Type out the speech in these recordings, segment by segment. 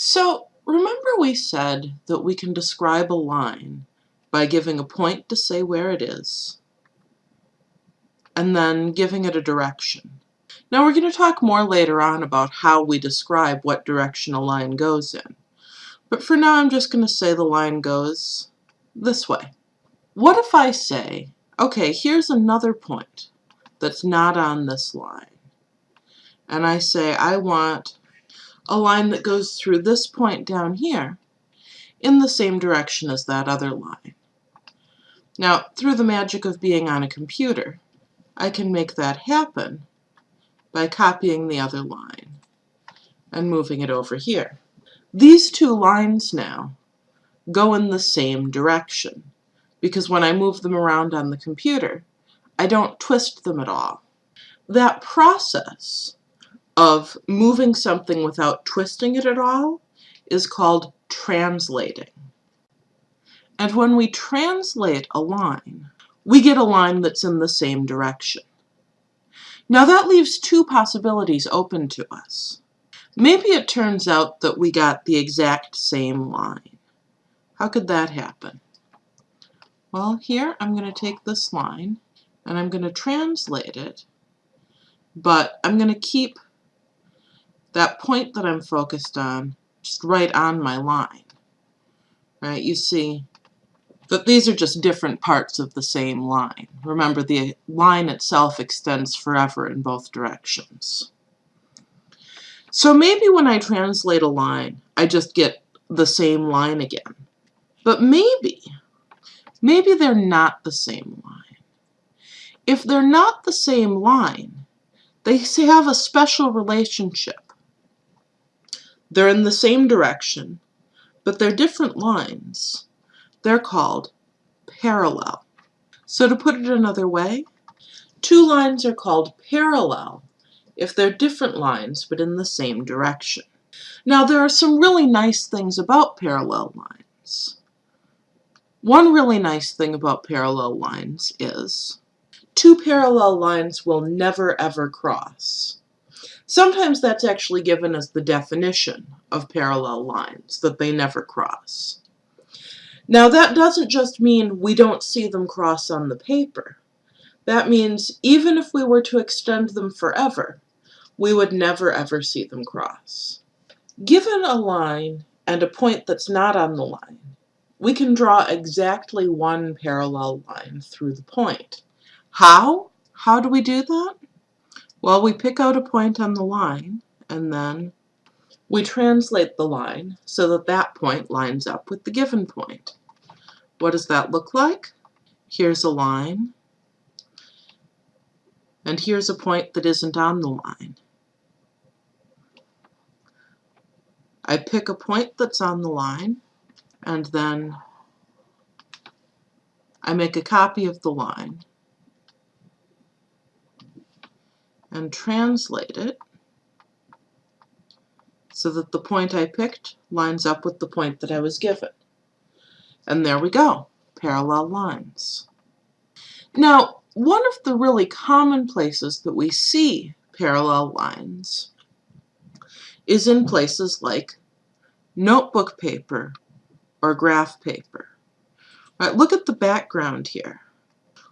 So remember we said that we can describe a line by giving a point to say where it is, and then giving it a direction. Now we're going to talk more later on about how we describe what direction a line goes in. But for now I'm just going to say the line goes this way. What if I say, okay, here's another point that's not on this line. And I say I want a line that goes through this point down here in the same direction as that other line. Now, through the magic of being on a computer, I can make that happen by copying the other line and moving it over here. These two lines now go in the same direction because when I move them around on the computer, I don't twist them at all. That process of moving something without twisting it at all is called translating. And when we translate a line, we get a line that's in the same direction. Now that leaves two possibilities open to us. Maybe it turns out that we got the exact same line. How could that happen? Well, here I'm going to take this line and I'm going to translate it, but I'm going to keep that point that I'm focused on just right on my line. Right? You see that these are just different parts of the same line. Remember, the line itself extends forever in both directions. So maybe when I translate a line, I just get the same line again. But maybe, maybe they're not the same line. If they're not the same line, they have a special relationship. They're in the same direction, but they're different lines. They're called parallel. So to put it another way, two lines are called parallel if they're different lines but in the same direction. Now there are some really nice things about parallel lines. One really nice thing about parallel lines is two parallel lines will never ever cross. Sometimes that's actually given as the definition of parallel lines, that they never cross. Now that doesn't just mean we don't see them cross on the paper. That means even if we were to extend them forever, we would never ever see them cross. Given a line and a point that's not on the line, we can draw exactly one parallel line through the point. How? How do we do that? Well, we pick out a point on the line, and then we translate the line so that that point lines up with the given point. What does that look like? Here's a line, and here's a point that isn't on the line. I pick a point that's on the line, and then I make a copy of the line, and translate it so that the point I picked lines up with the point that I was given. And there we go, parallel lines. Now, one of the really common places that we see parallel lines is in places like notebook paper or graph paper. Look at the background here.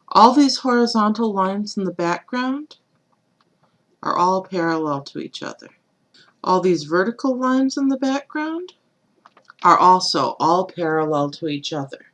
All these horizontal lines in the background are all parallel to each other. All these vertical lines in the background are also all parallel to each other.